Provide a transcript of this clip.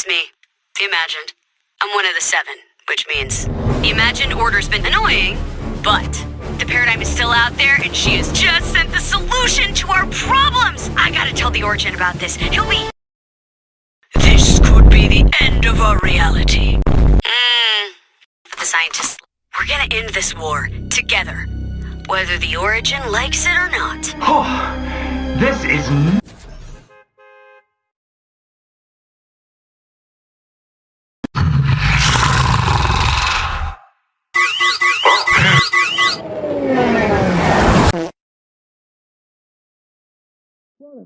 It's me, the Imagined. I'm one of the seven, which means the Imagined Order's been annoying, but the Paradigm is still out there, and she has just sent the solution to our problems! I gotta tell the Origin about this. He'll be... This could be the end of our reality. Mm. The scientists... We're gonna end this war, together. Whether the Origin likes it or not. Oh, this is What a